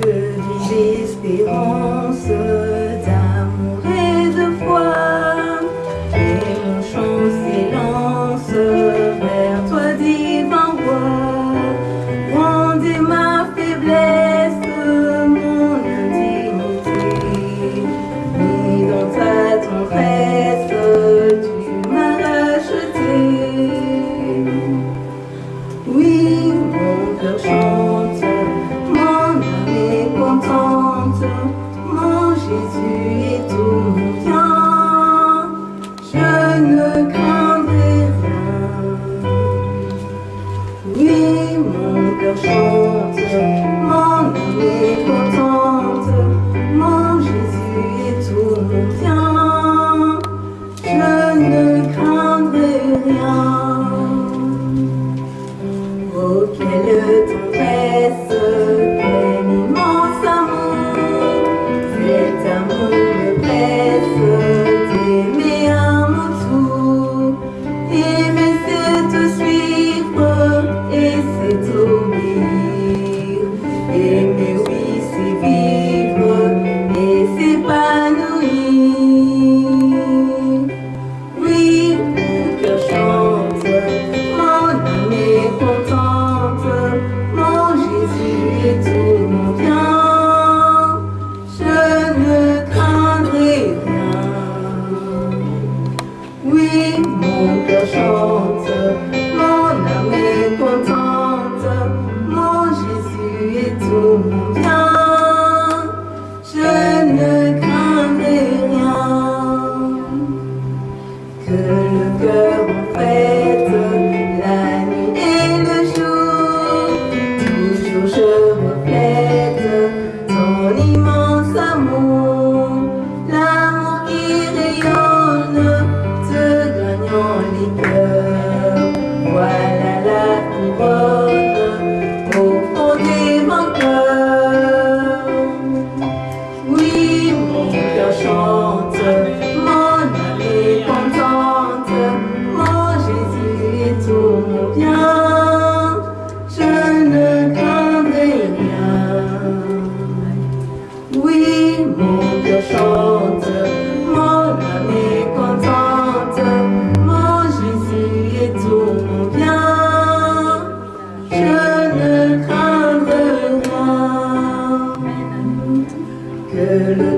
Je to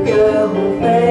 girl who failed.